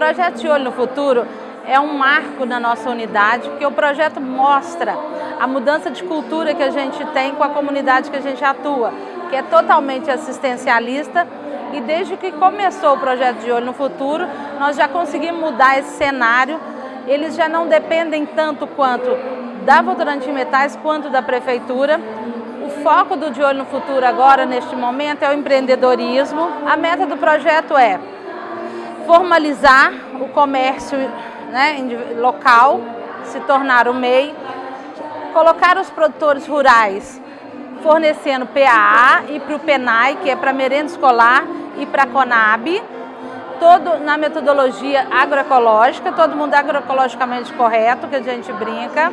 projeto de Olho no Futuro é um marco na nossa unidade, porque o projeto mostra a mudança de cultura que a gente tem com a comunidade que a gente atua, que é totalmente assistencialista e desde que começou o projeto de Olho no Futuro, nós já conseguimos mudar esse cenário. Eles já não dependem tanto quanto da Votorantim Metais quanto da Prefeitura. O foco do De Olho no Futuro agora, neste momento, é o empreendedorismo. A meta do projeto é formalizar o comércio né, local, se tornar o MEI, colocar os produtores rurais fornecendo PAA e para o PENAI, que é para merenda escolar, e para a CONAB, todo na metodologia agroecológica, todo mundo agroecologicamente correto, que a gente brinca,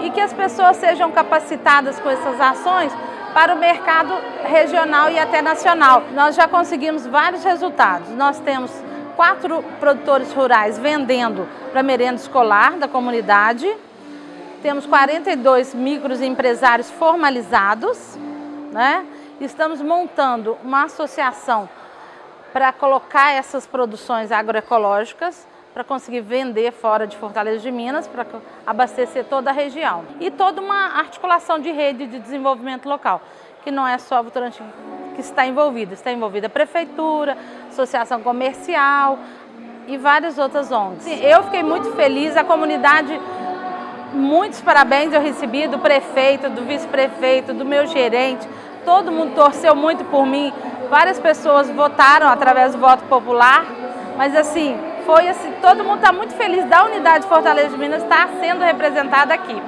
e que as pessoas sejam capacitadas com essas ações para o mercado regional e até nacional. Nós já conseguimos vários resultados. Nós temos quatro produtores rurais vendendo para merenda escolar da comunidade. Temos 42 microempresários formalizados, né? Estamos montando uma associação para colocar essas produções agroecológicas para conseguir vender fora de Fortaleza de Minas, para abastecer toda a região. E toda uma articulação de rede de desenvolvimento local, que não é só Votorantim que está envolvido, está envolvida a prefeitura, associação comercial e várias outras ONGs. Eu fiquei muito feliz, a comunidade, muitos parabéns eu recebi do prefeito, do vice-prefeito, do meu gerente, todo mundo torceu muito por mim, várias pessoas votaram através do voto popular, mas assim, foi assim, todo mundo está muito feliz da unidade de Fortaleza de Minas estar sendo representada aqui.